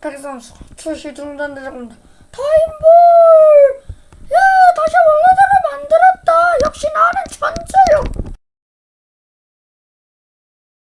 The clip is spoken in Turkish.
백선수 출시 중